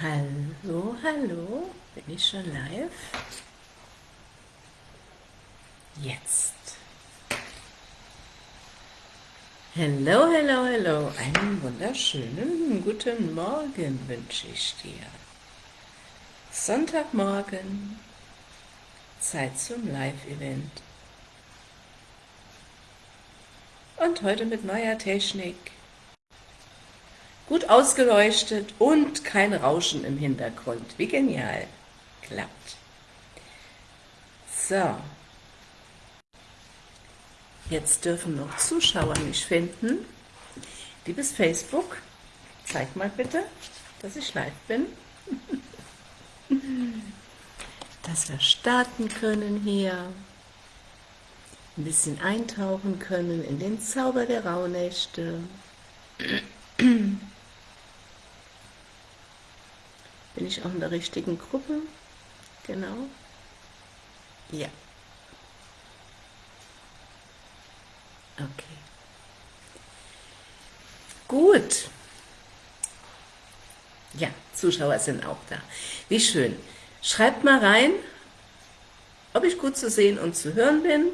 Hallo, hallo, bin ich schon live? Jetzt. Hallo, hallo, hallo, einen wunderschönen guten Morgen wünsche ich dir. Sonntagmorgen, Zeit zum Live-Event. Und heute mit neuer Technik gut ausgeleuchtet und kein Rauschen im Hintergrund. Wie genial. Klappt. So. Jetzt dürfen noch Zuschauer mich finden. Liebes Facebook, zeig mal bitte, dass ich live bin. dass wir starten können hier. Ein bisschen eintauchen können in den Zauber der Rauhnächte. Bin ich auch in der richtigen Gruppe? Genau. Ja. Okay. Gut. Ja, Zuschauer sind auch da. Wie schön. Schreibt mal rein, ob ich gut zu sehen und zu hören bin.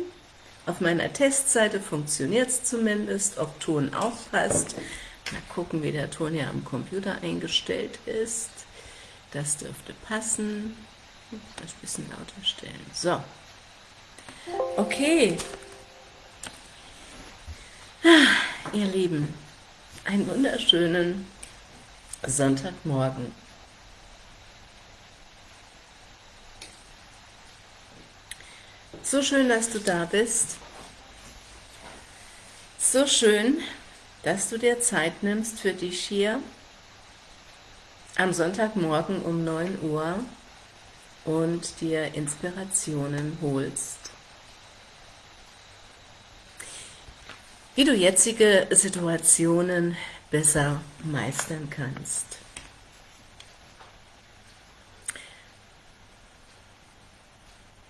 Auf meiner Testseite funktioniert es zumindest, ob Ton auch passt. Mal gucken, wie der Ton ja am Computer eingestellt ist. Das dürfte passen. Das ein bisschen lauter stellen. So. Okay. Ah, ihr Lieben, einen wunderschönen Sonntagmorgen. So schön, dass du da bist. So schön, dass du dir Zeit nimmst für dich hier am Sonntagmorgen um 9 Uhr und dir Inspirationen holst. Wie du jetzige Situationen besser meistern kannst.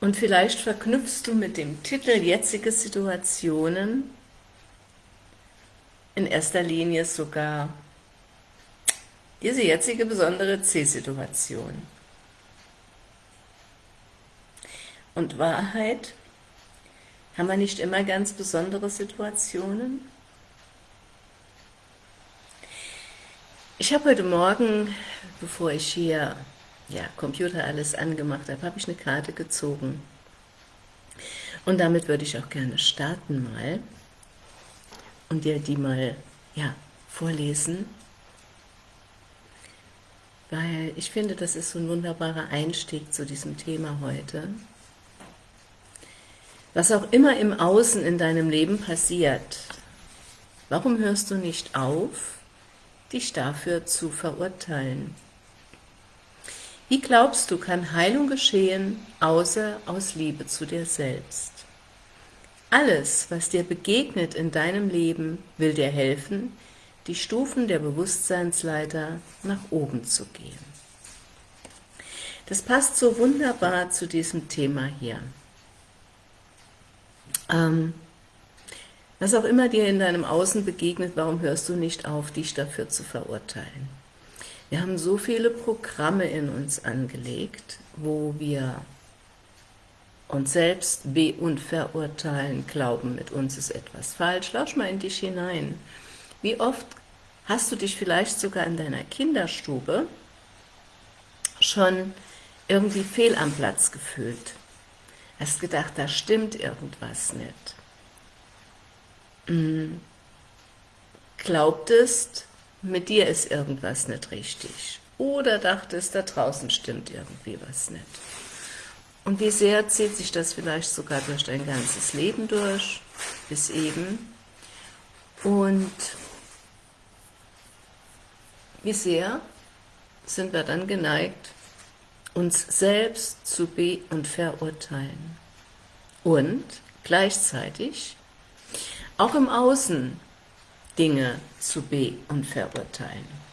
Und vielleicht verknüpfst du mit dem Titel jetzige Situationen in erster Linie sogar diese jetzige besondere C-Situation. Und Wahrheit, haben wir nicht immer ganz besondere Situationen? Ich habe heute Morgen, bevor ich hier ja, Computer alles angemacht habe, habe ich eine Karte gezogen. Und damit würde ich auch gerne starten mal und dir die mal ja, vorlesen weil ich finde, das ist so ein wunderbarer Einstieg zu diesem Thema heute. Was auch immer im Außen in deinem Leben passiert, warum hörst du nicht auf, dich dafür zu verurteilen? Wie glaubst du, kann Heilung geschehen, außer aus Liebe zu dir selbst? Alles, was dir begegnet in deinem Leben, will dir helfen, die Stufen der Bewusstseinsleiter nach oben zu gehen. Das passt so wunderbar zu diesem Thema hier. Ähm, was auch immer dir in deinem Außen begegnet, warum hörst du nicht auf, dich dafür zu verurteilen? Wir haben so viele Programme in uns angelegt, wo wir uns selbst be- und verurteilen, glauben, mit uns ist etwas falsch. Lausch mal in dich hinein. Wie oft hast du dich vielleicht sogar in deiner Kinderstube schon irgendwie fehl am Platz gefühlt? Hast gedacht, da stimmt irgendwas nicht. Hm. Glaubtest, mit dir ist irgendwas nicht richtig. Oder dachtest, da draußen stimmt irgendwie was nicht. Und wie sehr zieht sich das vielleicht sogar durch dein ganzes Leben durch, bis eben. Und wie sehr sind wir dann geneigt, uns selbst zu be- und verurteilen und gleichzeitig auch im Außen Dinge zu be- und verurteilen.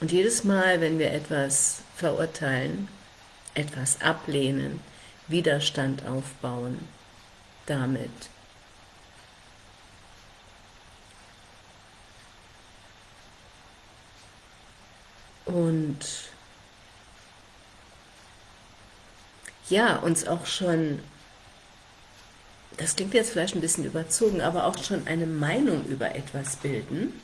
Und jedes Mal, wenn wir etwas verurteilen, etwas ablehnen, Widerstand aufbauen, damit und ja, uns auch schon, das klingt jetzt vielleicht ein bisschen überzogen, aber auch schon eine Meinung über etwas bilden,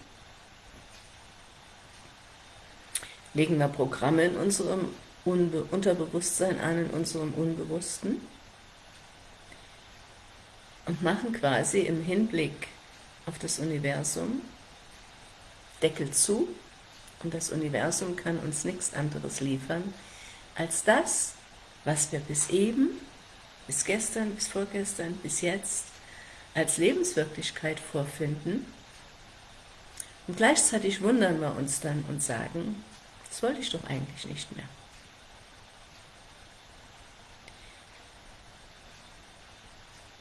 legen wir Programme in unserem Unbe Unterbewusstsein an, in unserem Unbewussten. Und machen quasi im Hinblick auf das Universum Deckel zu und das Universum kann uns nichts anderes liefern, als das, was wir bis eben, bis gestern, bis vorgestern, bis jetzt als Lebenswirklichkeit vorfinden und gleichzeitig wundern wir uns dann und sagen, das wollte ich doch eigentlich nicht mehr.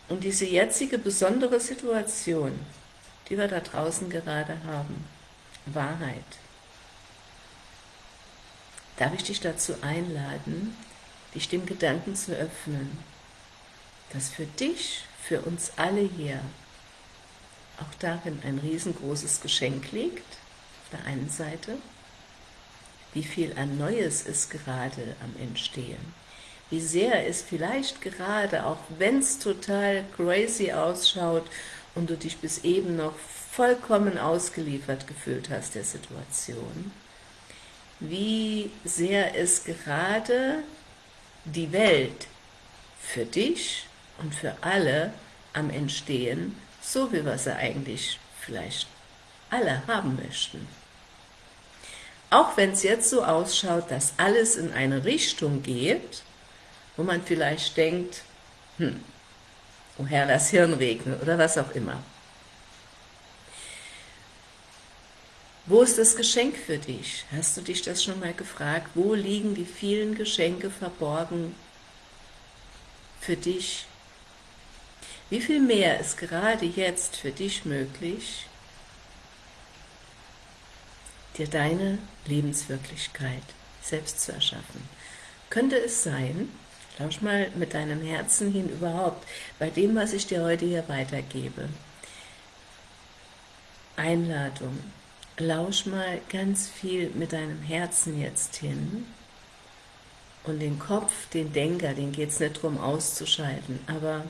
Und diese jetzige besondere Situation, die wir da draußen gerade haben, Wahrheit, darf ich dich dazu einladen, dich dem Gedanken zu öffnen, dass für dich, für uns alle hier, auch darin ein riesengroßes Geschenk liegt, auf der einen Seite, wie viel an Neues ist gerade am Entstehen, wie sehr es vielleicht gerade, auch wenn es total crazy ausschaut und du dich bis eben noch vollkommen ausgeliefert gefühlt hast der Situation, wie sehr es gerade die Welt für dich und für alle am Entstehen, so wie wir sie eigentlich vielleicht alle haben möchten. Auch wenn es jetzt so ausschaut, dass alles in eine Richtung geht, wo man vielleicht denkt, hm, oh Herr, lass Hirn regnen oder was auch immer. Wo ist das Geschenk für dich? Hast du dich das schon mal gefragt? Wo liegen die vielen Geschenke verborgen für dich? Wie viel mehr ist gerade jetzt für dich möglich, dir deine Lebenswirklichkeit selbst zu erschaffen? Könnte es sein, Lausch mal mit deinem Herzen hin überhaupt, bei dem, was ich dir heute hier weitergebe. Einladung. Lausch mal ganz viel mit deinem Herzen jetzt hin und den Kopf, den Denker, den geht es nicht darum auszuschalten, aber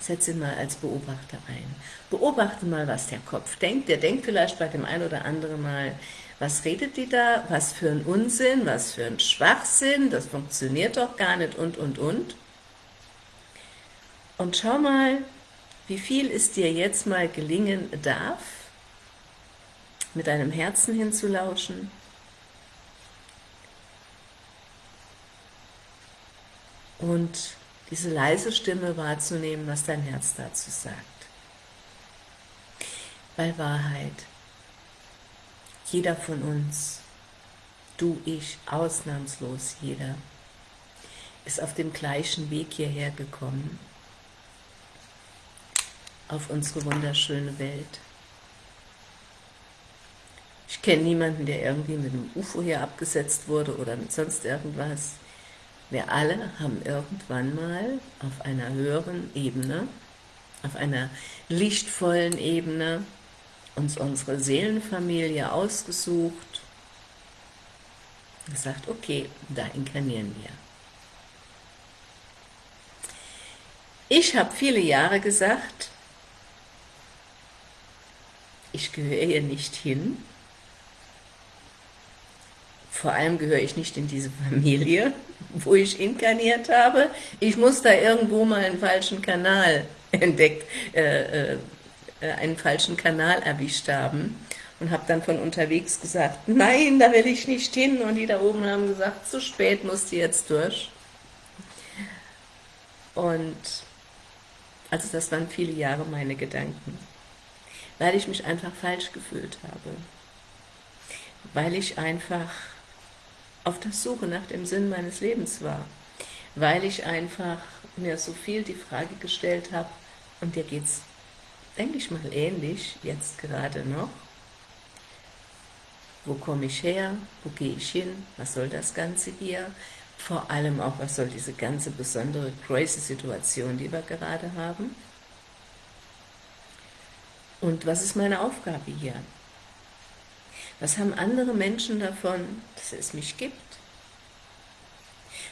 setze ihn mal als Beobachter ein. Beobachte mal, was der Kopf denkt. Der denkt vielleicht bei dem einen oder anderen Mal, was redet die da, was für ein Unsinn, was für ein Schwachsinn, das funktioniert doch gar nicht und, und, und. Und schau mal, wie viel es dir jetzt mal gelingen darf, mit deinem Herzen hinzulauschen, und diese leise Stimme wahrzunehmen, was dein Herz dazu sagt. Weil Wahrheit jeder von uns, du, ich, ausnahmslos jeder, ist auf dem gleichen Weg hierher gekommen, auf unsere wunderschöne Welt. Ich kenne niemanden, der irgendwie mit einem UFO hier abgesetzt wurde oder mit sonst irgendwas. Wir alle haben irgendwann mal auf einer höheren Ebene, auf einer lichtvollen Ebene, uns unsere Seelenfamilie ausgesucht und gesagt, okay, da inkarnieren wir. Ich habe viele Jahre gesagt, ich gehöre hier nicht hin, vor allem gehöre ich nicht in diese Familie, wo ich inkarniert habe. Ich muss da irgendwo mal einen falschen Kanal entdeckt, äh, äh, äh, einen falschen Kanal erwischt haben und habe dann von unterwegs gesagt, nein, da will ich nicht hin. Und die da oben haben gesagt, zu spät, musst du jetzt durch. Und also das waren viele Jahre meine Gedanken, weil ich mich einfach falsch gefühlt habe, weil ich einfach auf der Suche nach dem Sinn meines Lebens war, weil ich einfach mir so viel die Frage gestellt habe, und dir geht's denke ich mal ähnlich, jetzt gerade noch. Wo komme ich her? Wo gehe ich hin? Was soll das Ganze hier? Vor allem auch, was soll diese ganze besondere, crazy Situation, die wir gerade haben? Und was ist meine Aufgabe hier? Was haben andere Menschen davon, dass es mich gibt?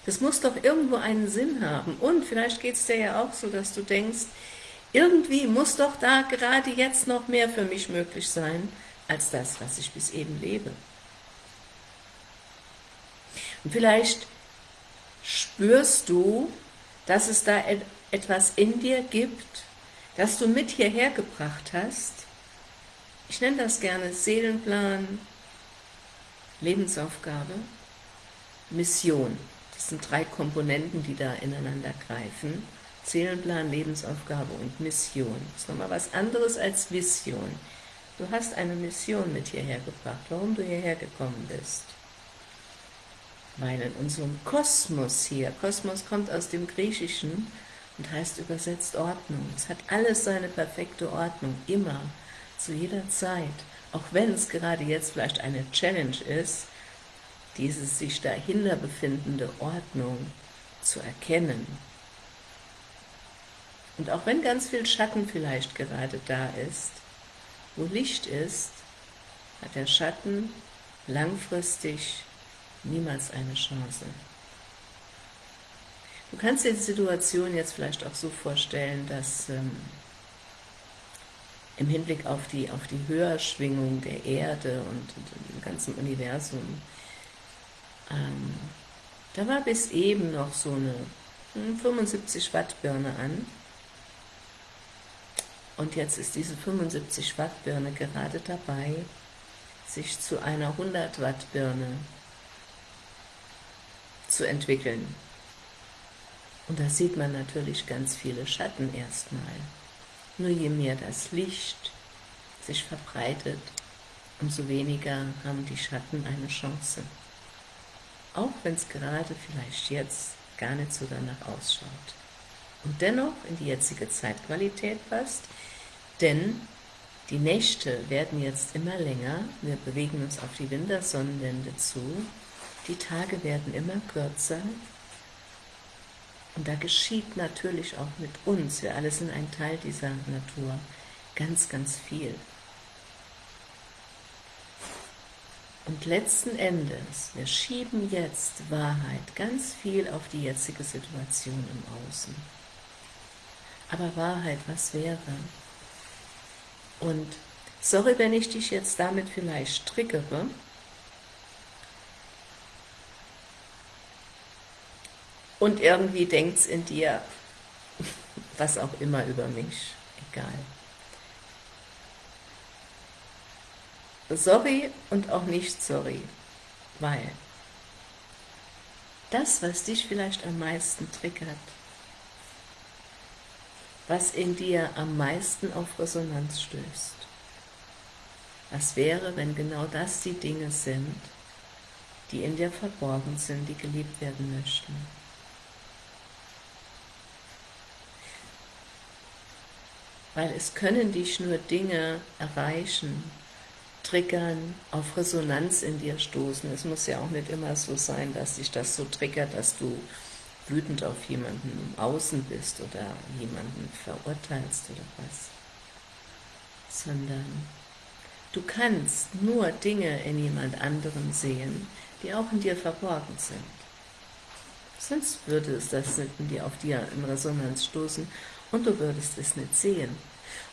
Das muss doch irgendwo einen Sinn haben. Und vielleicht geht es dir ja auch so, dass du denkst, irgendwie muss doch da gerade jetzt noch mehr für mich möglich sein, als das, was ich bis eben lebe. Und vielleicht spürst du, dass es da etwas in dir gibt, das du mit hierher gebracht hast. Ich nenne das gerne Seelenplan, Lebensaufgabe, Mission. Das sind drei Komponenten, die da ineinander greifen. Seelenplan, Lebensaufgabe und Mission. Das ist nochmal was anderes als Vision. Du hast eine Mission mit hierher gebracht, warum du hierher gekommen bist. Weil in unserem Kosmos hier, Kosmos kommt aus dem Griechischen und heißt übersetzt Ordnung. Es hat alles seine perfekte Ordnung, immer, zu jeder Zeit. Auch wenn es gerade jetzt vielleicht eine Challenge ist, diese sich dahinter befindende Ordnung zu erkennen. Und auch wenn ganz viel Schatten vielleicht gerade da ist, wo Licht ist, hat der Schatten langfristig niemals eine Chance. Du kannst dir die Situation jetzt vielleicht auch so vorstellen, dass ähm, im Hinblick auf die, auf die Höherschwingung der Erde und, und dem ganzen Universum, ähm, da war bis eben noch so eine 75 hm, Watt Birne an und jetzt ist diese 75 Watt Birne gerade dabei, sich zu einer 100 Watt Birne zu entwickeln. Und da sieht man natürlich ganz viele Schatten erstmal. Nur je mehr das Licht sich verbreitet, umso weniger haben die Schatten eine Chance. Auch wenn es gerade vielleicht jetzt gar nicht so danach ausschaut. Und dennoch in die jetzige Zeitqualität passt, denn die Nächte werden jetzt immer länger, wir bewegen uns auf die Wintersonnenwende zu, die Tage werden immer kürzer und da geschieht natürlich auch mit uns, wir alle sind ein Teil dieser Natur, ganz, ganz viel. Und letzten Endes, wir schieben jetzt Wahrheit ganz viel auf die jetzige Situation im Außen. Aber Wahrheit, was wäre? Und sorry, wenn ich dich jetzt damit vielleicht triggere, und irgendwie denkt es in dir, was auch immer über mich, egal. Sorry und auch nicht sorry, weil das, was dich vielleicht am meisten triggert, was in dir am meisten auf Resonanz stößt, was wäre, wenn genau das die Dinge sind, die in dir verborgen sind, die geliebt werden möchten. Weil es können dich nur Dinge erreichen, triggern, auf Resonanz in dir stoßen. Es muss ja auch nicht immer so sein, dass dich das so triggert, dass du wütend auf jemanden im Außen bist oder jemanden verurteilst oder was, sondern du kannst nur Dinge in jemand anderem sehen, die auch in dir verborgen sind. Sonst würde es das nicht in dir auf dir in Resonanz stoßen und du würdest es nicht sehen.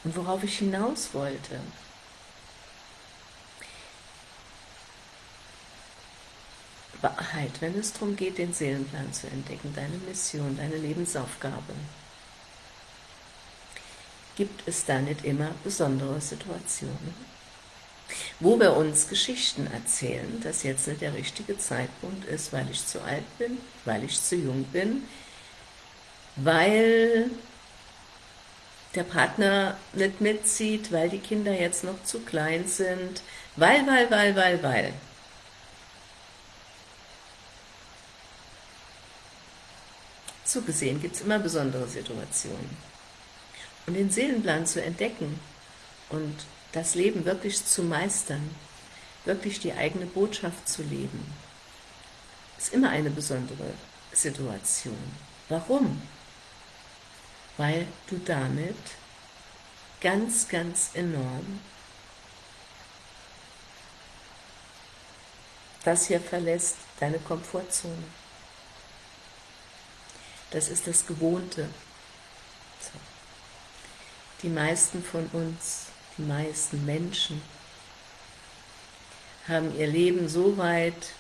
Und worauf ich hinaus wollte, Wahrheit, wenn es darum geht, den Seelenplan zu entdecken, deine Mission, deine Lebensaufgabe, gibt es da nicht immer besondere Situationen, wo wir uns Geschichten erzählen, dass jetzt nicht der richtige Zeitpunkt ist, weil ich zu alt bin, weil ich zu jung bin, weil der Partner nicht mitzieht, weil die Kinder jetzt noch zu klein sind, weil, weil, weil, weil, weil. So gesehen gibt es immer besondere Situationen. Und den Seelenplan zu entdecken und das Leben wirklich zu meistern, wirklich die eigene Botschaft zu leben, ist immer eine besondere Situation. Warum? Weil du damit ganz, ganz enorm das hier verlässt deine Komfortzone. Das ist das Gewohnte. So. Die meisten von uns, die meisten Menschen, haben ihr Leben so weit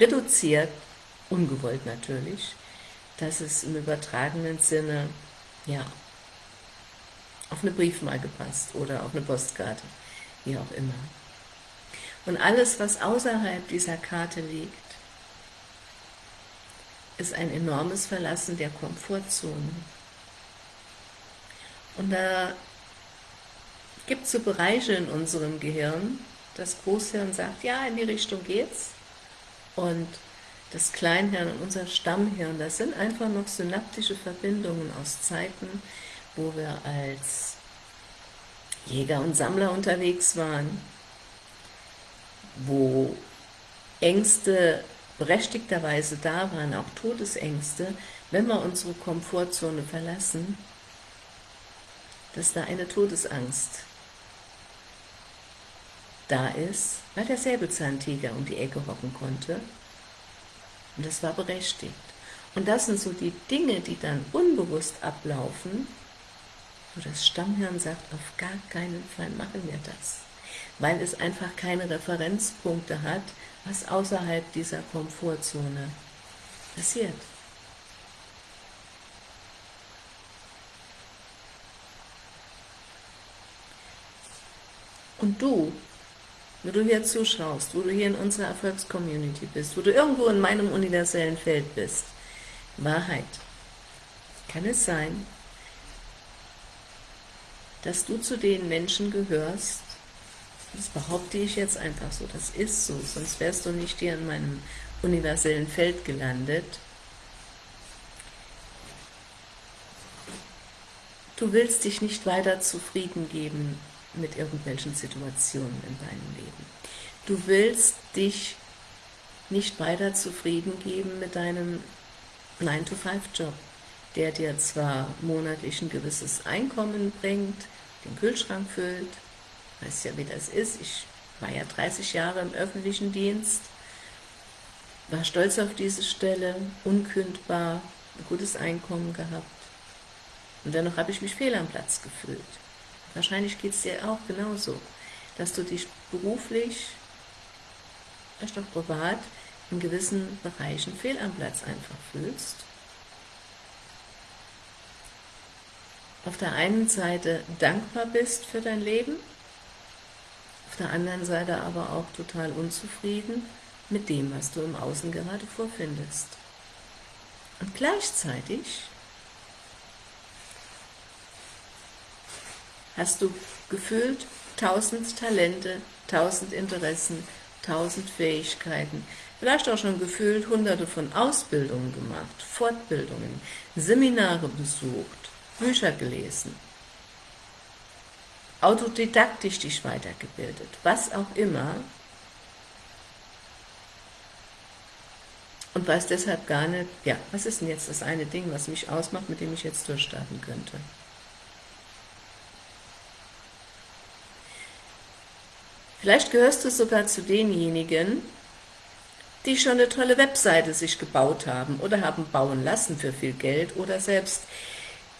reduziert, ungewollt natürlich, dass es im übertragenen Sinne, ja, auf eine Briefmarke passt oder auf eine Postkarte, wie auch immer. Und alles, was außerhalb dieser Karte liegt, ist ein enormes Verlassen der Komfortzone. Und da gibt es so Bereiche in unserem Gehirn, das Großhirn sagt, ja, in die Richtung geht's, und das Kleinhirn und unser Stammhirn, das sind einfach noch synaptische Verbindungen aus Zeiten, wo wir als Jäger und Sammler unterwegs waren, wo Ängste berechtigterweise da waren, auch Todesängste, wenn wir unsere Komfortzone verlassen, dass da eine Todesangst da ist, weil der Säbelzahntiger um die Ecke hocken konnte. Und das war berechtigt. Und das sind so die Dinge, die dann unbewusst ablaufen, wo das Stammhirn sagt, auf gar keinen Fall machen wir das. Weil es einfach keine Referenzpunkte hat, was außerhalb dieser Komfortzone passiert. Und du wo du hier zuschaust, wo du hier in unserer Erfolgscommunity bist, wo du irgendwo in meinem universellen Feld bist. Wahrheit. Kann es sein, dass du zu den Menschen gehörst, das behaupte ich jetzt einfach so, das ist so, sonst wärst du nicht hier in meinem universellen Feld gelandet. Du willst dich nicht weiter zufrieden geben mit irgendwelchen Situationen in deinem Leben. Du willst dich nicht weiter zufrieden geben mit deinem 9-to-5-Job, der dir zwar monatlich ein gewisses Einkommen bringt, den Kühlschrank füllt, weißt ja, wie das ist, ich war ja 30 Jahre im öffentlichen Dienst, war stolz auf diese Stelle, unkündbar, ein gutes Einkommen gehabt, und dennoch habe ich mich fehl am Platz gefühlt. Wahrscheinlich geht es dir auch genauso, dass du dich beruflich, vielleicht auch privat, in gewissen Bereichen fehl am Platz einfach fühlst. Auf der einen Seite dankbar bist für dein Leben, auf der anderen Seite aber auch total unzufrieden mit dem, was du im Außen gerade vorfindest. Und gleichzeitig hast du gefühlt tausend Talente, tausend Interessen, tausend Fähigkeiten, vielleicht auch schon gefühlt hunderte von Ausbildungen gemacht, Fortbildungen, Seminare besucht, Bücher gelesen, autodidaktisch dich weitergebildet, was auch immer, und weiß deshalb gar nicht, ja, was ist denn jetzt das eine Ding, was mich ausmacht, mit dem ich jetzt durchstarten könnte? Vielleicht gehörst du sogar zu denjenigen, die schon eine tolle Webseite sich gebaut haben oder haben bauen lassen für viel Geld oder selbst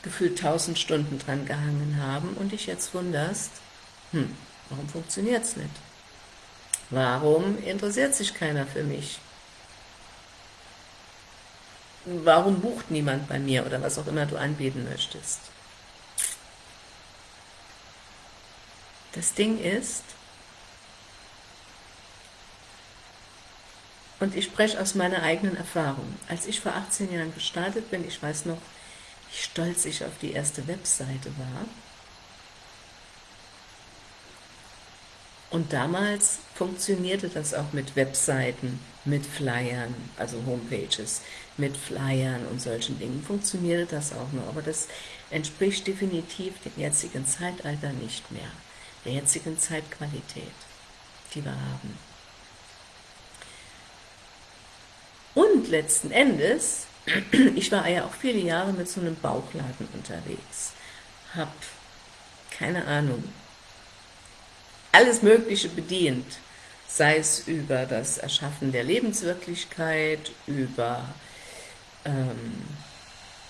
gefühlt tausend Stunden dran gehangen haben und dich jetzt wunderst, hm, warum funktioniert es nicht? Warum interessiert sich keiner für mich? Warum bucht niemand bei mir oder was auch immer du anbieten möchtest? Das Ding ist, Und ich spreche aus meiner eigenen Erfahrung. Als ich vor 18 Jahren gestartet bin, ich weiß noch, wie stolz ich auf die erste Webseite war. Und damals funktionierte das auch mit Webseiten, mit Flyern, also Homepages, mit Flyern und solchen Dingen, funktionierte das auch noch. Aber das entspricht definitiv dem jetzigen Zeitalter nicht mehr, der jetzigen Zeitqualität, die wir haben. Und letzten Endes, ich war ja auch viele Jahre mit so einem Bauchladen unterwegs, habe, keine Ahnung, alles Mögliche bedient, sei es über das Erschaffen der Lebenswirklichkeit, über ähm,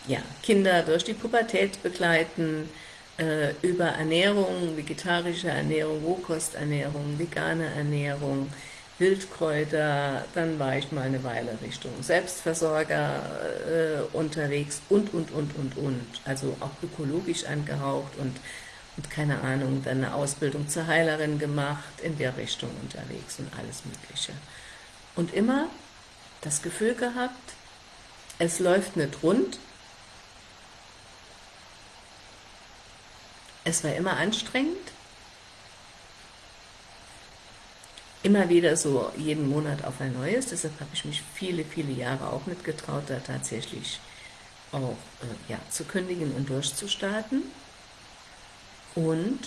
ja, Kinder durch die Pubertät begleiten, äh, über Ernährung, vegetarische Ernährung, Rohkosternährung, vegane Ernährung, Wildkräuter, dann war ich mal eine Weile Richtung Selbstversorger äh, unterwegs und, und, und, und, und, also auch ökologisch angehaucht und, und keine Ahnung, dann eine Ausbildung zur Heilerin gemacht, in der Richtung unterwegs und alles mögliche. Und immer das Gefühl gehabt, es läuft nicht rund, es war immer anstrengend, immer wieder so jeden Monat auf ein neues, deshalb habe ich mich viele, viele Jahre auch nicht getraut, da tatsächlich auch äh, ja, zu kündigen und durchzustarten. Und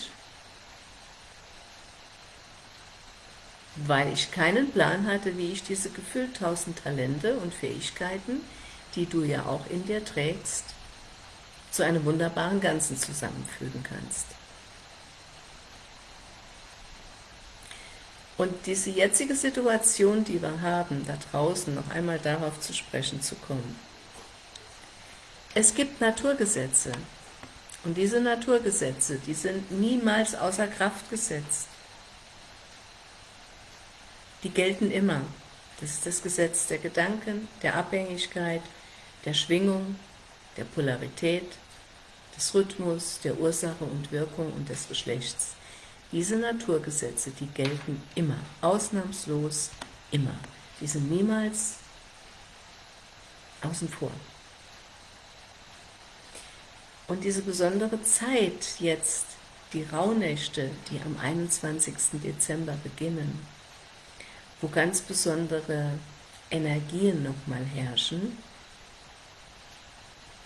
weil ich keinen Plan hatte, wie ich diese gefühlt tausend Talente und Fähigkeiten, die du ja auch in dir trägst, zu einem wunderbaren Ganzen zusammenfügen kannst. Und diese jetzige Situation, die wir haben, da draußen, noch einmal darauf zu sprechen zu kommen. Es gibt Naturgesetze, und diese Naturgesetze, die sind niemals außer Kraft gesetzt. Die gelten immer. Das ist das Gesetz der Gedanken, der Abhängigkeit, der Schwingung, der Polarität, des Rhythmus, der Ursache und Wirkung und des Geschlechts. Diese Naturgesetze, die gelten immer, ausnahmslos immer. Die sind niemals außen vor. Und diese besondere Zeit jetzt, die Rauhnächte, die am 21. Dezember beginnen, wo ganz besondere Energien nochmal herrschen,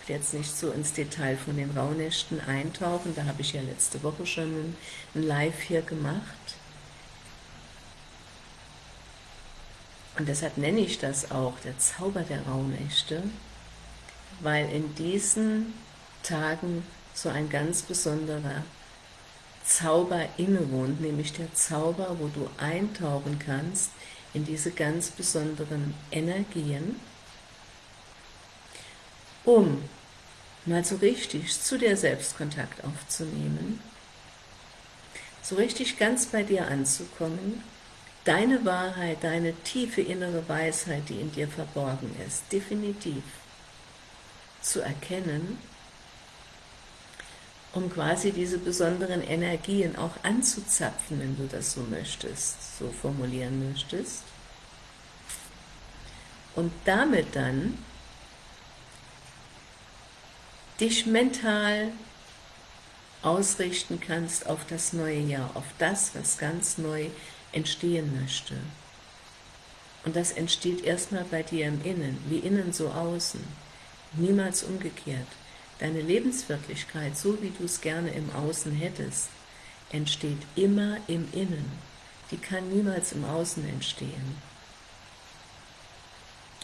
ich jetzt nicht so ins Detail von den Rauhnächten eintauchen, da habe ich ja letzte Woche schon ein Live hier gemacht. Und deshalb nenne ich das auch der Zauber der Rauhnächte, weil in diesen Tagen so ein ganz besonderer Zauber innewohnt, nämlich der Zauber, wo du eintauchen kannst in diese ganz besonderen Energien, um mal so richtig zu dir selbst Kontakt aufzunehmen, so richtig ganz bei dir anzukommen, deine Wahrheit, deine tiefe innere Weisheit, die in dir verborgen ist, definitiv zu erkennen, um quasi diese besonderen Energien auch anzuzapfen, wenn du das so möchtest, so formulieren möchtest. Und damit dann dich mental ausrichten kannst auf das neue Jahr, auf das, was ganz neu entstehen möchte. Und das entsteht erstmal bei dir im Innen, wie innen so außen, niemals umgekehrt. Deine Lebenswirklichkeit, so wie du es gerne im Außen hättest, entsteht immer im Innen. Die kann niemals im Außen entstehen.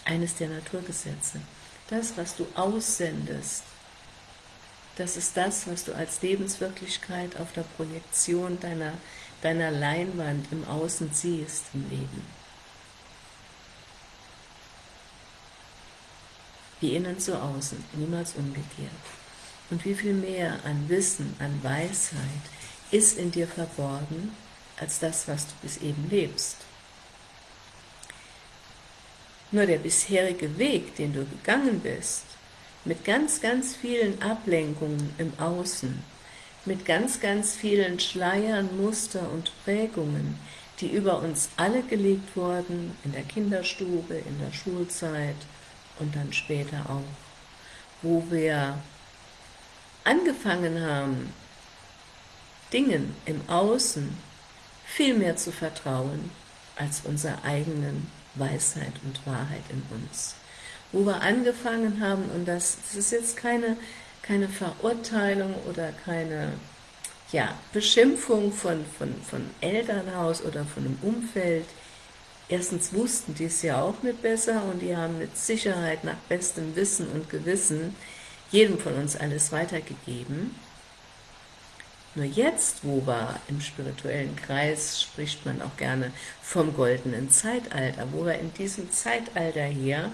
Eines der Naturgesetze. Das, was du aussendest, das ist das, was du als Lebenswirklichkeit auf der Projektion deiner, deiner Leinwand im Außen siehst im Leben. Wie innen zu außen, niemals umgekehrt. Und wie viel mehr an Wissen, an Weisheit ist in dir verborgen, als das, was du bis eben lebst. Nur der bisherige Weg, den du gegangen bist, mit ganz, ganz vielen Ablenkungen im Außen, mit ganz, ganz vielen Schleiern, Muster und Prägungen, die über uns alle gelegt wurden, in der Kinderstube, in der Schulzeit und dann später auch, wo wir angefangen haben, Dingen im Außen viel mehr zu vertrauen, als unserer eigenen Weisheit und Wahrheit in uns wo wir angefangen haben, und das, das ist jetzt keine, keine Verurteilung oder keine ja, Beschimpfung von, von, von Elternhaus oder von einem Umfeld. Erstens wussten die es ja auch nicht besser und die haben mit Sicherheit nach bestem Wissen und Gewissen jedem von uns alles weitergegeben. Nur jetzt, wo wir im spirituellen Kreis, spricht man auch gerne vom goldenen Zeitalter, wo wir in diesem Zeitalter hier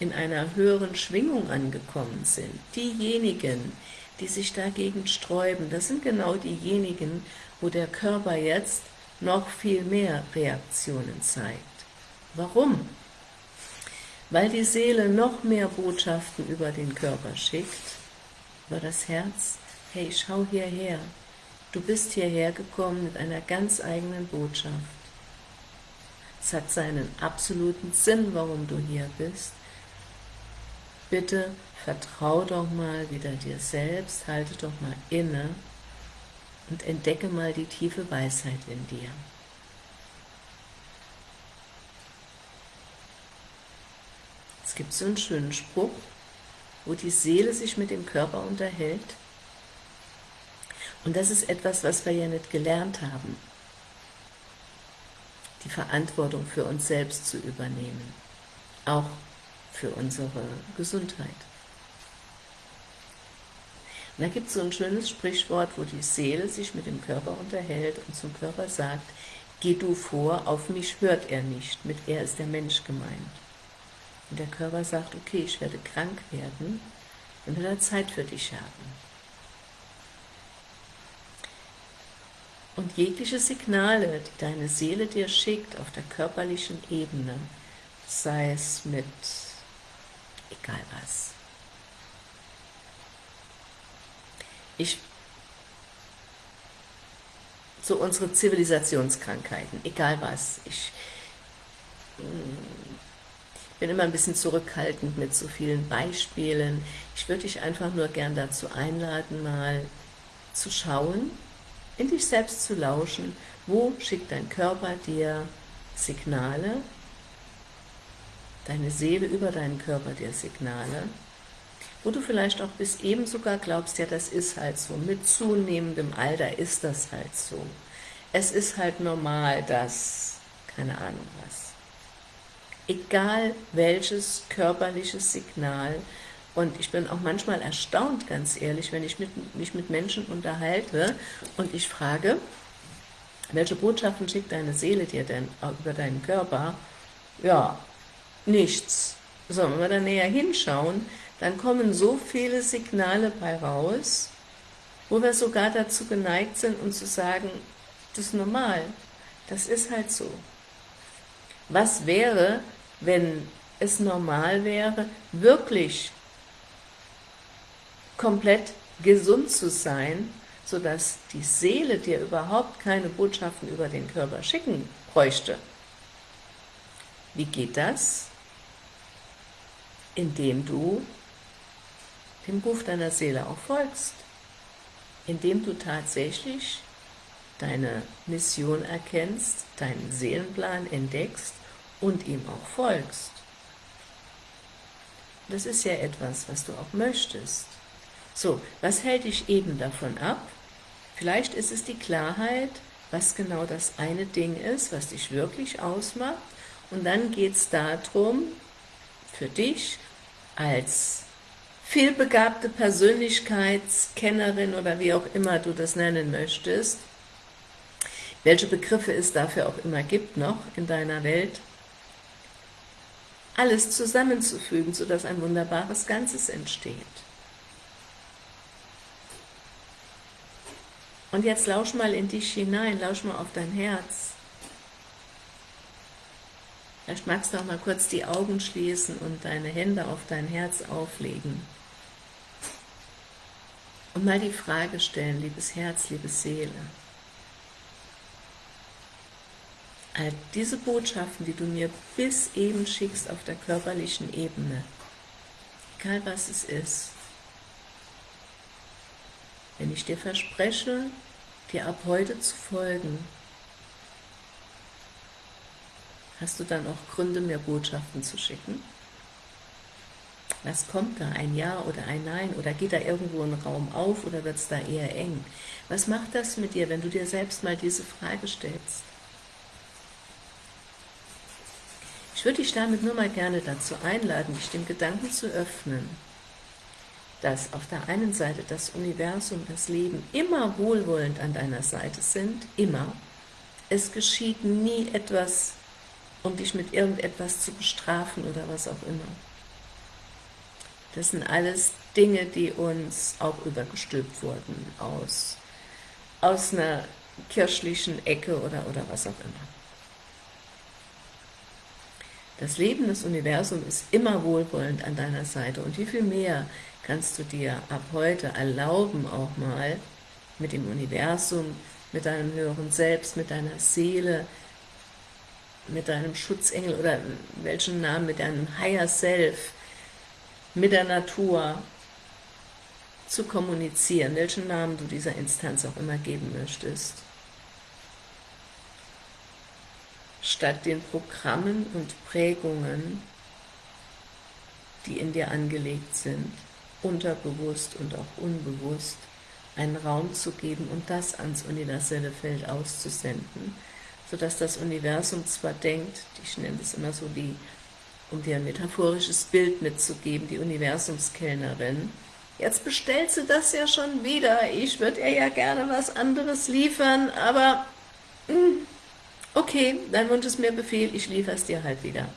in einer höheren Schwingung angekommen sind. Diejenigen, die sich dagegen sträuben, das sind genau diejenigen, wo der Körper jetzt noch viel mehr Reaktionen zeigt. Warum? Weil die Seele noch mehr Botschaften über den Körper schickt, über das Herz, hey, schau hierher, du bist hierher gekommen mit einer ganz eigenen Botschaft. Es hat seinen absoluten Sinn, warum du hier bist. Bitte vertrau doch mal wieder dir selbst, halte doch mal inne und entdecke mal die tiefe Weisheit in dir. Es gibt so einen schönen Spruch, wo die Seele sich mit dem Körper unterhält. Und das ist etwas, was wir ja nicht gelernt haben, die Verantwortung für uns selbst zu übernehmen, auch für unsere Gesundheit. Und da gibt es so ein schönes Sprichwort, wo die Seele sich mit dem Körper unterhält und zum Körper sagt, geh du vor, auf mich hört er nicht, mit er ist der Mensch gemeint. Und der Körper sagt, okay, ich werde krank werden und will Zeit für dich haben. Und jegliche Signale, die deine Seele dir schickt auf der körperlichen Ebene, sei es mit egal was, ich so unsere Zivilisationskrankheiten, egal was. Ich hm, bin immer ein bisschen zurückhaltend mit so vielen Beispielen. Ich würde dich einfach nur gern dazu einladen, mal zu schauen, in dich selbst zu lauschen, wo schickt dein Körper dir Signale, deine Seele über deinen Körper dir Signale, wo du vielleicht auch bis eben sogar glaubst, ja, das ist halt so, mit zunehmendem Alter ist das halt so. Es ist halt normal, dass, keine Ahnung was. Egal welches körperliches Signal, und ich bin auch manchmal erstaunt, ganz ehrlich, wenn ich mit, mich mit Menschen unterhalte und ich frage, welche Botschaften schickt deine Seele dir denn über deinen Körper? Ja, nichts. So, wenn wir da näher hinschauen, dann kommen so viele Signale bei raus, wo wir sogar dazu geneigt sind, uns zu sagen, das ist normal, das ist halt so. Was wäre, wenn es normal wäre, wirklich komplett gesund zu sein, sodass die Seele dir überhaupt keine Botschaften über den Körper schicken bräuchte. Wie geht das? Indem du dem Ruf deiner Seele auch folgst, indem du tatsächlich deine Mission erkennst, deinen Seelenplan entdeckst und ihm auch folgst. Das ist ja etwas, was du auch möchtest. So, was hält dich eben davon ab? Vielleicht ist es die Klarheit, was genau das eine Ding ist, was dich wirklich ausmacht. Und dann geht es darum, für dich als vielbegabte Persönlichkeitskennerin oder wie auch immer du das nennen möchtest, welche Begriffe es dafür auch immer gibt noch in deiner Welt, alles zusammenzufügen, sodass ein wunderbares Ganzes entsteht. Und jetzt lausch mal in dich hinein, lausch mal auf dein Herz. Vielleicht magst du auch mal kurz die Augen schließen und deine Hände auf dein Herz auflegen. Und mal die Frage stellen, liebes Herz, liebe Seele. All diese Botschaften, die du mir bis eben schickst auf der körperlichen Ebene, egal was es ist, wenn ich dir verspreche, dir ab heute zu folgen, hast du dann auch Gründe, mir Botschaften zu schicken? Was kommt da? Ein Ja oder ein Nein? Oder geht da irgendwo ein Raum auf oder wird es da eher eng? Was macht das mit dir, wenn du dir selbst mal diese Frage stellst? Ich würde dich damit nur mal gerne dazu einladen, dich dem Gedanken zu öffnen. dass auf der einen Seite das Universum, das Leben immer wohlwollend an deiner Seite sind, immer. Es geschieht nie etwas, um dich mit irgendetwas zu bestrafen oder was auch immer. Das sind alles Dinge, die uns auch übergestülpt wurden aus, aus einer kirchlichen Ecke oder, oder was auch immer. Das Leben, das Universum ist immer wohlwollend an deiner Seite und wie viel mehr kannst du dir ab heute erlauben, auch mal mit dem Universum, mit deinem höheren Selbst, mit deiner Seele, mit deinem Schutzengel oder welchen Namen, mit deinem Higher Self, mit der Natur zu kommunizieren, welchen Namen du dieser Instanz auch immer geben möchtest. statt den Programmen und Prägungen, die in dir angelegt sind, unterbewusst und auch unbewusst, einen Raum zu geben und das ans universelle Feld auszusenden, sodass das Universum zwar denkt, ich nenne es immer so die, um dir ein metaphorisches Bild mitzugeben, die Universumskellnerin, jetzt bestellt sie das ja schon wieder, ich würde ihr ja gerne was anderes liefern, aber hm, okay, dein Wunsch ist mir Befehl, ich liefere es dir halt wieder.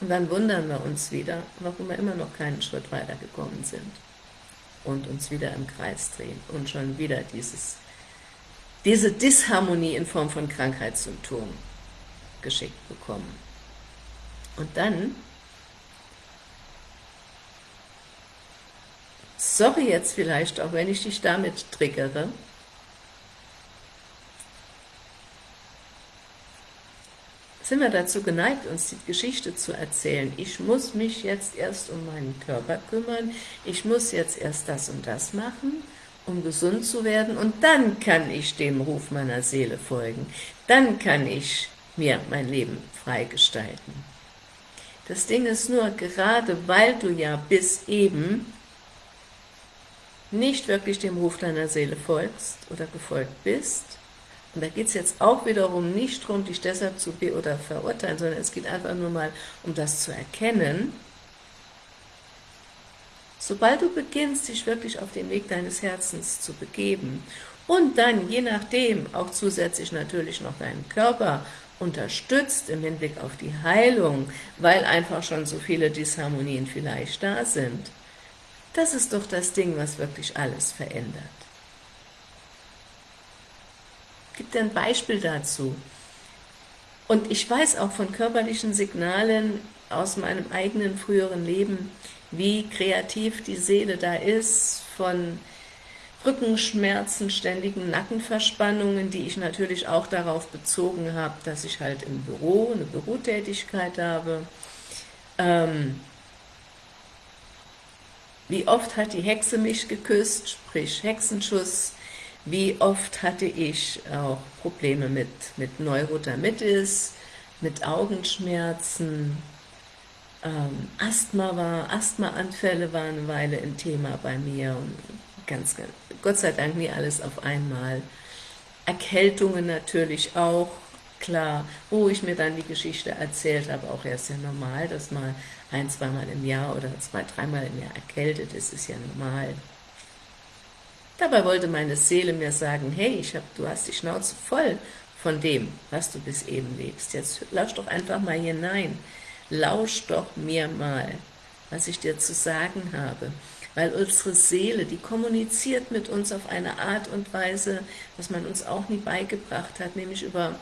Und dann wundern wir uns wieder, warum wir immer noch keinen Schritt weiter gekommen sind und uns wieder im Kreis drehen und schon wieder dieses, diese Disharmonie in Form von Krankheitssymptomen geschickt bekommen. Und dann, sorry jetzt vielleicht, auch wenn ich dich damit triggere, sind wir dazu geneigt, uns die Geschichte zu erzählen, ich muss mich jetzt erst um meinen Körper kümmern, ich muss jetzt erst das und das machen, um gesund zu werden, und dann kann ich dem Ruf meiner Seele folgen, dann kann ich mir mein Leben freigestalten. Das Ding ist nur, gerade weil du ja bis eben nicht wirklich dem Ruf deiner Seele folgst oder gefolgt bist, und da geht es jetzt auch wiederum nicht darum, dich deshalb zu be- oder verurteilen, sondern es geht einfach nur mal um das zu erkennen. Sobald du beginnst, dich wirklich auf den Weg deines Herzens zu begeben und dann, je nachdem, auch zusätzlich natürlich noch deinen Körper unterstützt im Hinblick auf die Heilung, weil einfach schon so viele Disharmonien vielleicht da sind, das ist doch das Ding, was wirklich alles verändert gibt ein Beispiel dazu. Und ich weiß auch von körperlichen Signalen aus meinem eigenen früheren Leben, wie kreativ die Seele da ist, von Rückenschmerzen, ständigen Nackenverspannungen, die ich natürlich auch darauf bezogen habe, dass ich halt im Büro eine Bürotätigkeit habe. Ähm, wie oft hat die Hexe mich geküsst, sprich Hexenschuss, wie oft hatte ich auch Probleme mit, mit Neurodermitis, mit Augenschmerzen, ähm, Asthma war, Asthmaanfälle waren eine Weile ein Thema bei mir und ganz, ganz, Gott sei Dank nie alles auf einmal. Erkältungen natürlich auch, klar, wo ich mir dann die Geschichte erzählt habe, auch erst ja normal, dass mal ein, zweimal im Jahr oder zwei, dreimal im Jahr erkältet ist, ist ja normal. Dabei wollte meine Seele mir sagen, hey, ich hab, du hast die Schnauze voll von dem, was du bis eben lebst. Jetzt lausch doch einfach mal hinein. Lausch doch mir mal, was ich dir zu sagen habe. Weil unsere Seele, die kommuniziert mit uns auf eine Art und Weise, was man uns auch nie beigebracht hat, nämlich über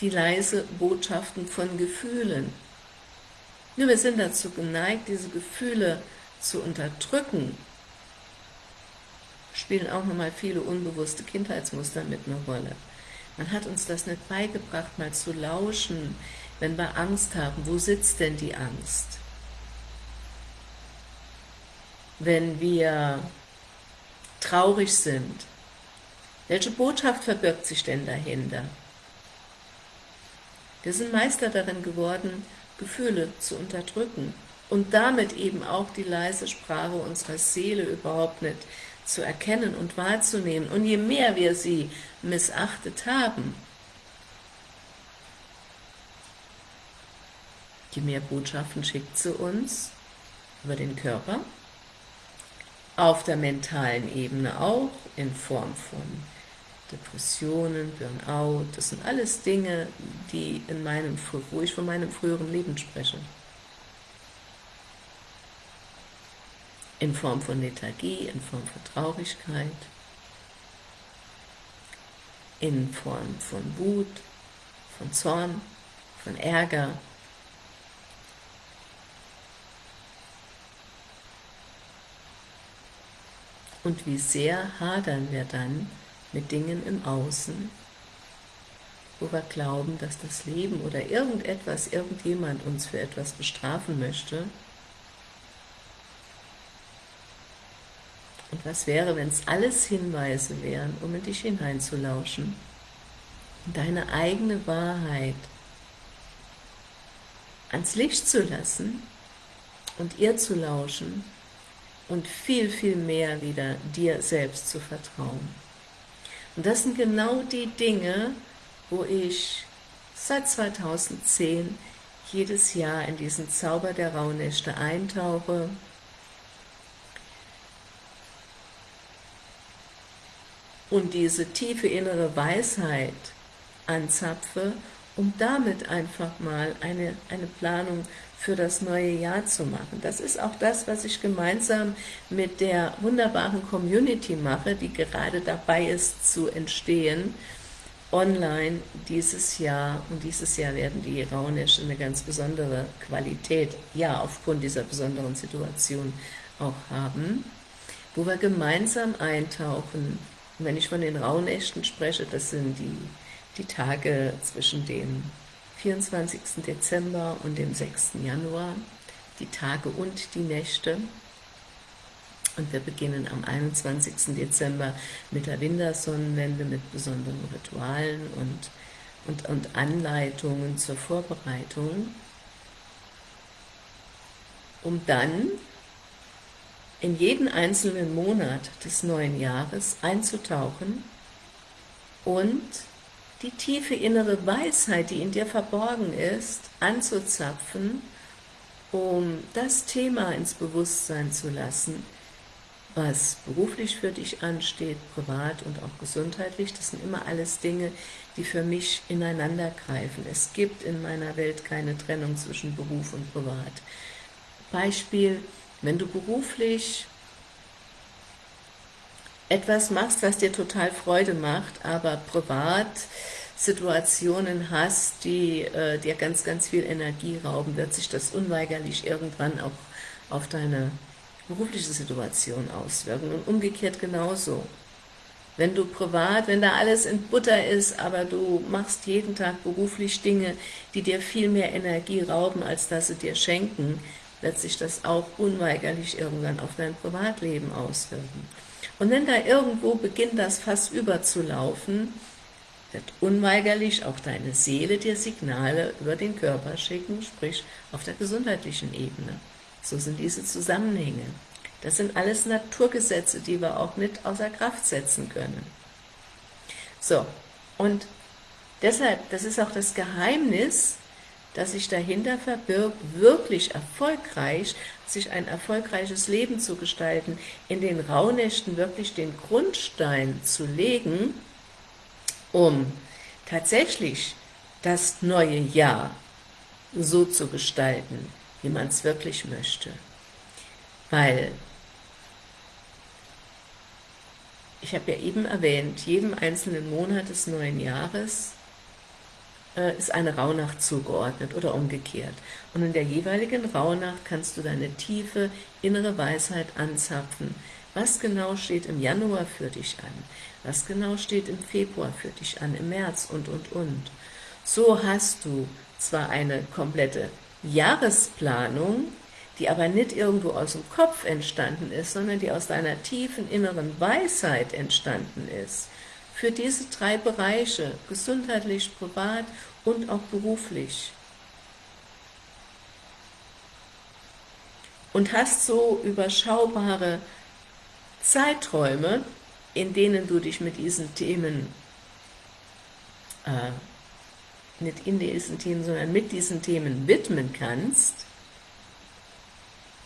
die leise Botschaften von Gefühlen. Nur wir sind dazu geneigt, diese Gefühle zu unterdrücken, spielen auch nochmal viele unbewusste Kindheitsmuster mit einer Rolle. Man hat uns das nicht beigebracht, mal zu lauschen, wenn wir Angst haben. Wo sitzt denn die Angst? Wenn wir traurig sind, welche Botschaft verbirgt sich denn dahinter? Wir sind Meister darin geworden, Gefühle zu unterdrücken und damit eben auch die leise Sprache unserer Seele überhaupt nicht zu erkennen und wahrzunehmen. Und je mehr wir sie missachtet haben, je mehr Botschaften schickt sie uns, über den Körper, auf der mentalen Ebene auch, in Form von Depressionen, Burnout, das sind alles Dinge, die in meinem, wo ich von meinem früheren Leben spreche. In Form von Lethargie, in Form von Traurigkeit, in Form von Wut, von Zorn, von Ärger, Und wie sehr hadern wir dann mit Dingen im Außen, wo wir glauben, dass das Leben oder irgendetwas, irgendjemand uns für etwas bestrafen möchte. Und was wäre, wenn es alles Hinweise wären, um in dich hineinzulauschen, und deine eigene Wahrheit ans Licht zu lassen und ihr zu lauschen und viel, viel mehr wieder dir selbst zu vertrauen. Und das sind genau die Dinge, wo ich seit 2010 jedes Jahr in diesen Zauber der Rauhnächte eintauche, und diese tiefe innere Weisheit anzapfe, um damit einfach mal eine, eine Planung für das neue Jahr zu machen. Das ist auch das, was ich gemeinsam mit der wunderbaren Community mache, die gerade dabei ist zu entstehen, online dieses Jahr. Und dieses Jahr werden die Raunische eine ganz besondere Qualität, ja, aufgrund dieser besonderen Situation auch haben, wo wir gemeinsam eintauchen. Und wenn ich von den Rauhnächten spreche, das sind die, die Tage zwischen dem 24. Dezember und dem 6. Januar, die Tage und die Nächte. Und wir beginnen am 21. Dezember mit der Wintersonnenwende, mit besonderen Ritualen und, und, und Anleitungen zur Vorbereitung, um dann in jeden einzelnen Monat des neuen Jahres einzutauchen und die tiefe innere Weisheit, die in dir verborgen ist, anzuzapfen, um das Thema ins Bewusstsein zu lassen, was beruflich für dich ansteht, privat und auch gesundheitlich. Das sind immer alles Dinge, die für mich ineinander greifen. Es gibt in meiner Welt keine Trennung zwischen Beruf und Privat. Beispiel, wenn du beruflich etwas machst, was dir total Freude macht, aber privat Situationen hast, die äh, dir ganz, ganz viel Energie rauben, wird sich das unweigerlich irgendwann auch auf deine berufliche Situation auswirken und umgekehrt genauso. Wenn du privat, wenn da alles in Butter ist, aber du machst jeden Tag beruflich Dinge, die dir viel mehr Energie rauben, als dass sie dir schenken, wird sich das auch unweigerlich irgendwann auf dein Privatleben auswirken. Und wenn da irgendwo beginnt das Fass überzulaufen, wird unweigerlich auch deine Seele dir Signale über den Körper schicken, sprich auf der gesundheitlichen Ebene. So sind diese Zusammenhänge. Das sind alles Naturgesetze, die wir auch nicht außer Kraft setzen können. So, und deshalb, das ist auch das Geheimnis, das sich dahinter verbirgt, wirklich erfolgreich, sich ein erfolgreiches Leben zu gestalten, in den Rauhnächten wirklich den Grundstein zu legen, um tatsächlich das neue Jahr so zu gestalten, wie man es wirklich möchte. Weil, ich habe ja eben erwähnt, jedem einzelnen Monat des neuen Jahres äh, ist eine Rauhnacht zugeordnet oder umgekehrt. Und in der jeweiligen Rauhnacht kannst du deine tiefe innere Weisheit anzapfen. Was genau steht im Januar für dich an? Was genau steht im Februar für dich an, im März und, und, und. So hast du zwar eine komplette Jahresplanung, die aber nicht irgendwo aus dem Kopf entstanden ist, sondern die aus deiner tiefen inneren Weisheit entstanden ist für diese drei Bereiche, gesundheitlich, privat und auch beruflich. Und hast so überschaubare Zeiträume, in denen du dich mit diesen Themen, äh, nicht in diesen Themen, sondern mit diesen Themen widmen kannst,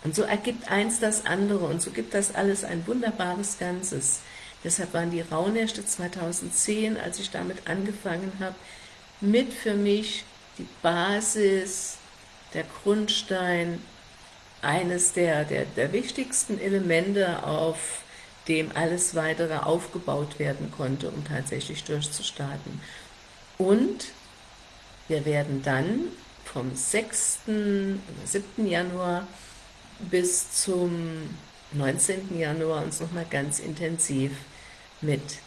Und so ergibt eins das andere und so gibt das alles ein wunderbares Ganzes. Deshalb waren die Rauhnächte 2010, als ich damit angefangen habe, mit für mich die Basis, der Grundstein, eines der, der, der wichtigsten Elemente, auf dem alles weitere aufgebaut werden konnte, um tatsächlich durchzustarten. Und wir werden dann vom 6. 7. Januar bis zum 19. Januar uns nochmal ganz intensiv mit,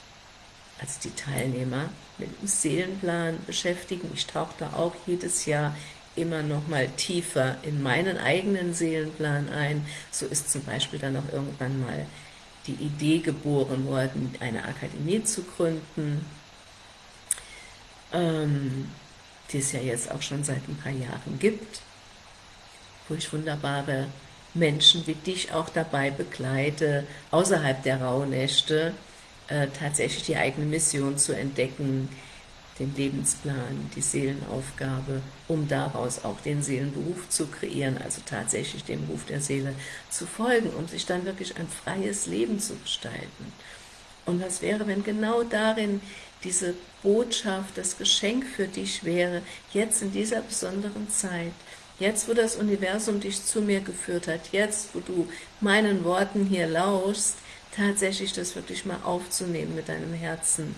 als die Teilnehmer, mit dem Seelenplan beschäftigen. Ich tauche da auch jedes Jahr immer noch mal tiefer in meinen eigenen Seelenplan ein. So ist zum Beispiel dann auch irgendwann mal die Idee geboren worden, eine Akademie zu gründen, ähm, die es ja jetzt auch schon seit ein paar Jahren gibt, wo ich wunderbare Menschen wie dich auch dabei begleite, außerhalb der Rauhnächte äh, tatsächlich die eigene Mission zu entdecken, den Lebensplan, die Seelenaufgabe, um daraus auch den Seelenberuf zu kreieren, also tatsächlich dem Ruf der Seele zu folgen, um sich dann wirklich ein freies Leben zu gestalten. Und was wäre, wenn genau darin diese Botschaft, das Geschenk für dich wäre, jetzt in dieser besonderen Zeit, jetzt wo das Universum dich zu mir geführt hat, jetzt wo du meinen Worten hier lauschst, tatsächlich das wirklich mal aufzunehmen mit deinem Herzen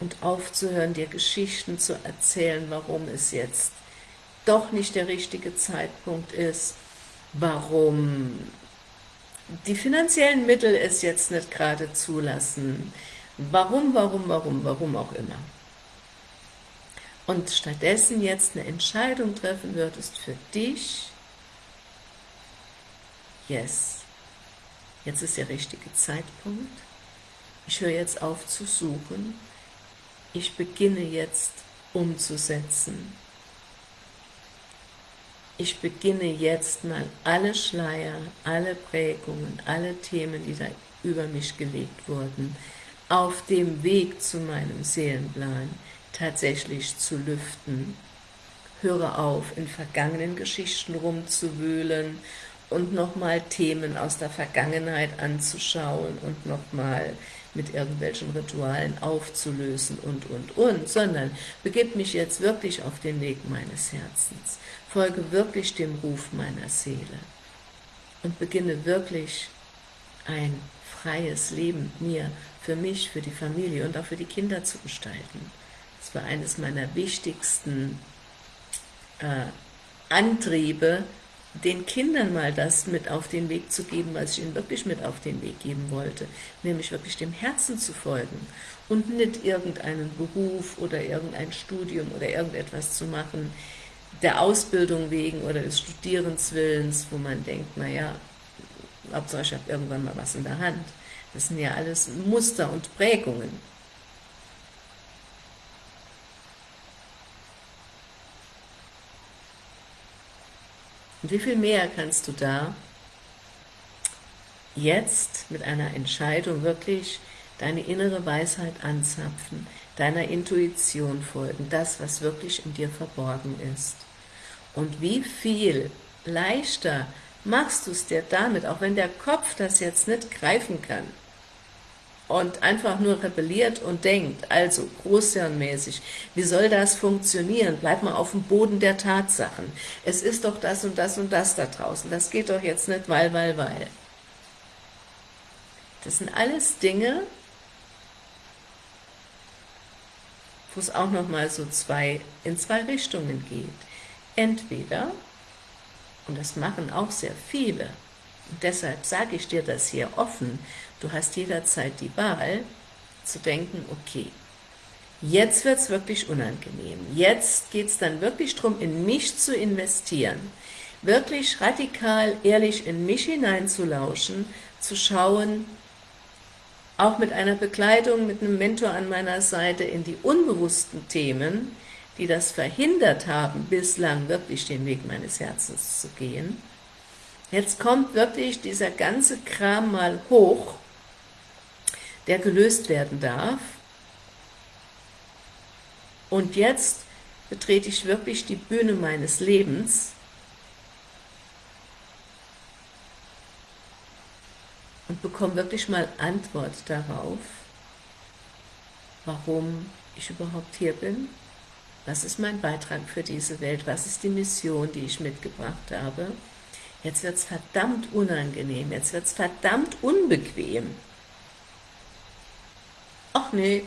und aufzuhören, dir Geschichten zu erzählen, warum es jetzt doch nicht der richtige Zeitpunkt ist, warum die finanziellen Mittel es jetzt nicht gerade zulassen, warum, warum, warum, warum auch immer. Und stattdessen jetzt eine Entscheidung treffen würdest für dich, yes, jetzt ist der richtige Zeitpunkt, ich höre jetzt auf zu suchen, ich beginne jetzt umzusetzen. Ich beginne jetzt mal alle Schleier, alle Prägungen, alle Themen, die da über mich gelegt wurden, auf dem Weg zu meinem Seelenplan tatsächlich zu lüften. Höre auf, in vergangenen Geschichten rumzuwühlen und nochmal Themen aus der Vergangenheit anzuschauen und nochmal mit irgendwelchen Ritualen aufzulösen und, und, und, sondern begib mich jetzt wirklich auf den Weg meines Herzens, folge wirklich dem Ruf meiner Seele und beginne wirklich ein freies Leben mir, für mich, für die Familie und auch für die Kinder zu gestalten. Das war eines meiner wichtigsten äh, Antriebe, den Kindern mal das mit auf den Weg zu geben, was ich ihnen wirklich mit auf den Weg geben wollte, nämlich wirklich dem Herzen zu folgen und nicht irgendeinen Beruf oder irgendein Studium oder irgendetwas zu machen, der Ausbildung wegen oder des Studierenswillens, wo man denkt, naja, Hauptsache ich habe irgendwann mal was in der Hand. Das sind ja alles Muster und Prägungen. Und wie viel mehr kannst du da jetzt mit einer Entscheidung wirklich deine innere Weisheit anzapfen, deiner Intuition folgen, das, was wirklich in dir verborgen ist. Und wie viel leichter machst du es dir damit, auch wenn der Kopf das jetzt nicht greifen kann, und einfach nur rebelliert und denkt, also großhirnmäßig, wie soll das funktionieren? Bleib mal auf dem Boden der Tatsachen. Es ist doch das und das und das da draußen. Das geht doch jetzt nicht, weil, weil, weil. Das sind alles Dinge, wo es auch nochmal so zwei, in zwei Richtungen geht. Entweder, und das machen auch sehr viele, und deshalb sage ich dir das hier offen, Du hast jederzeit die Wahl, zu denken, okay, jetzt wird es wirklich unangenehm. Jetzt geht es dann wirklich darum, in mich zu investieren, wirklich radikal, ehrlich in mich hineinzulauschen, zu schauen, auch mit einer Begleitung, mit einem Mentor an meiner Seite, in die unbewussten Themen, die das verhindert haben, bislang wirklich den Weg meines Herzens zu gehen. Jetzt kommt wirklich dieser ganze Kram mal hoch der gelöst werden darf. Und jetzt betrete ich wirklich die Bühne meines Lebens und bekomme wirklich mal Antwort darauf, warum ich überhaupt hier bin, was ist mein Beitrag für diese Welt, was ist die Mission, die ich mitgebracht habe. Jetzt wird es verdammt unangenehm, jetzt wird es verdammt unbequem. Ach nee,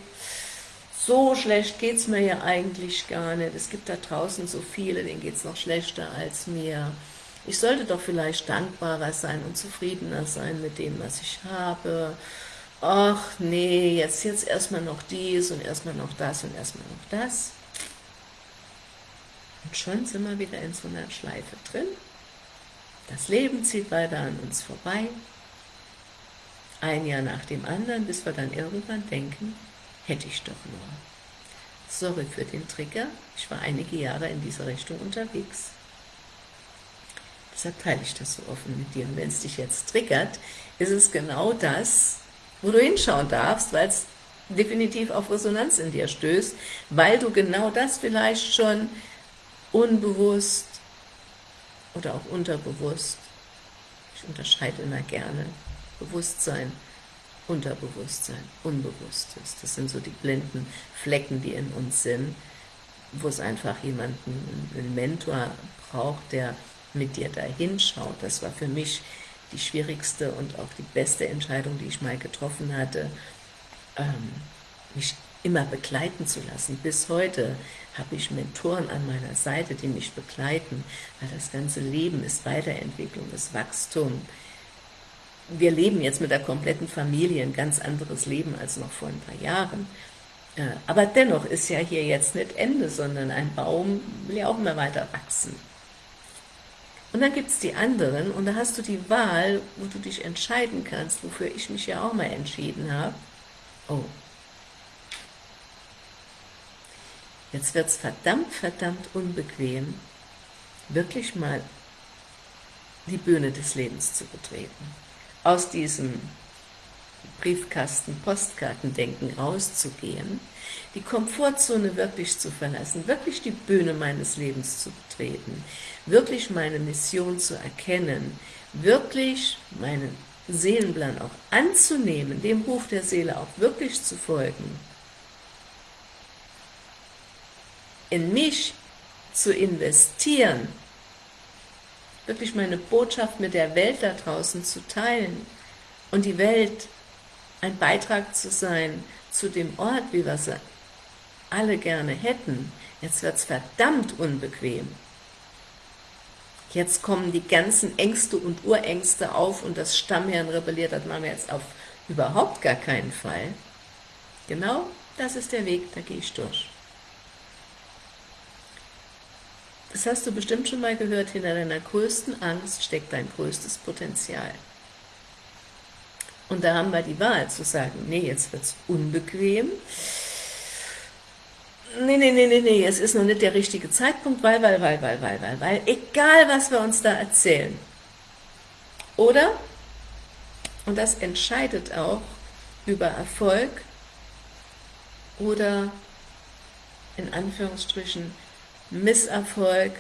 so schlecht geht es mir ja eigentlich gar nicht. Es gibt da draußen so viele, denen geht es noch schlechter als mir. Ich sollte doch vielleicht dankbarer sein und zufriedener sein mit dem, was ich habe. Ach nee, jetzt, jetzt erstmal noch dies und erstmal noch das und erstmal noch das. Und schon sind wir wieder in so einer Schleife drin. Das Leben zieht weiter an uns vorbei. Ein Jahr nach dem anderen, bis wir dann irgendwann denken, hätte ich doch nur. Sorry für den Trigger, ich war einige Jahre in dieser Richtung unterwegs. Deshalb teile ich das so offen mit dir. Und wenn es dich jetzt triggert, ist es genau das, wo du hinschauen darfst, weil es definitiv auf Resonanz in dir stößt, weil du genau das vielleicht schon unbewusst oder auch unterbewusst, ich unterscheide immer gerne, Bewusstsein, Unterbewusstsein, Unbewusstes, das sind so die blinden Flecken, die in uns sind, wo es einfach jemanden, einen Mentor braucht, der mit dir da hinschaut. Das war für mich die schwierigste und auch die beste Entscheidung, die ich mal getroffen hatte, ähm, mich immer begleiten zu lassen. Bis heute habe ich Mentoren an meiner Seite, die mich begleiten, weil das ganze Leben ist Weiterentwicklung, ist Wachstum. Wir leben jetzt mit der kompletten Familie ein ganz anderes Leben als noch vor ein paar Jahren. Äh, aber dennoch ist ja hier jetzt nicht Ende, sondern ein Baum will ja auch immer weiter wachsen. Und dann gibt es die anderen und da hast du die Wahl, wo du dich entscheiden kannst, wofür ich mich ja auch mal entschieden habe. Oh, jetzt wird es verdammt, verdammt unbequem, wirklich mal die Bühne des Lebens zu betreten. Aus diesem Briefkasten, Postkartendenken rauszugehen, die Komfortzone wirklich zu verlassen, wirklich die Bühne meines Lebens zu betreten, wirklich meine Mission zu erkennen, wirklich meinen Seelenplan auch anzunehmen, dem Ruf der Seele auch wirklich zu folgen, in mich zu investieren, wirklich meine Botschaft mit der Welt da draußen zu teilen und die Welt ein Beitrag zu sein zu dem Ort, wie wir es alle gerne hätten. Jetzt wird es verdammt unbequem. Jetzt kommen die ganzen Ängste und Urängste auf und das Stammherrn rebelliert, das machen wir jetzt auf überhaupt gar keinen Fall. Genau das ist der Weg, da gehe ich durch. Das hast du bestimmt schon mal gehört, hinter deiner größten Angst steckt dein größtes Potenzial. Und da haben wir die Wahl zu sagen, nee, jetzt wird es unbequem, nee, nee, nee, nee, nee, es ist noch nicht der richtige Zeitpunkt, weil, weil, weil, weil, weil, weil, weil, egal was wir uns da erzählen. Oder, und das entscheidet auch über Erfolg oder in Anführungsstrichen Misserfolg,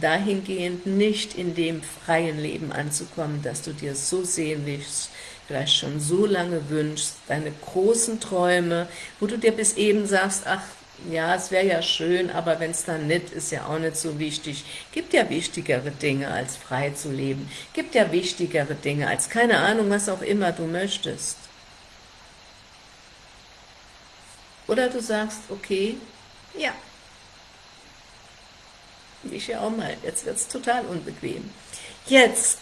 dahingehend nicht in dem freien Leben anzukommen, dass du dir so sehnlichst, vielleicht schon so lange wünschst, deine großen Träume, wo du dir bis eben sagst, ach, ja, es wäre ja schön, aber wenn es dann nicht, ist ja auch nicht so wichtig. Gibt ja wichtigere Dinge, als frei zu leben. Gibt ja wichtigere Dinge, als keine Ahnung, was auch immer du möchtest. Oder du sagst, okay, ja, ich ja auch mal, jetzt wird es total unbequem. Jetzt,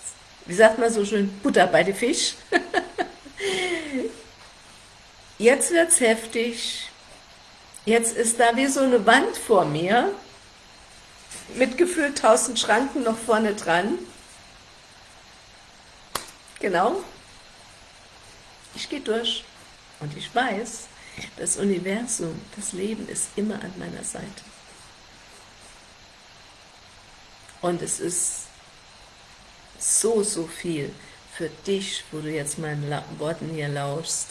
wie sagt man so schön, Butter bei den Fisch. jetzt wird es heftig. Jetzt ist da wie so eine Wand vor mir, mit gefühlt tausend Schranken noch vorne dran. Genau. Ich gehe durch. Und ich weiß, das Universum, das Leben ist immer an meiner Seite. Und es ist so, so viel für dich, wo du jetzt meinen Worten hier lauschst,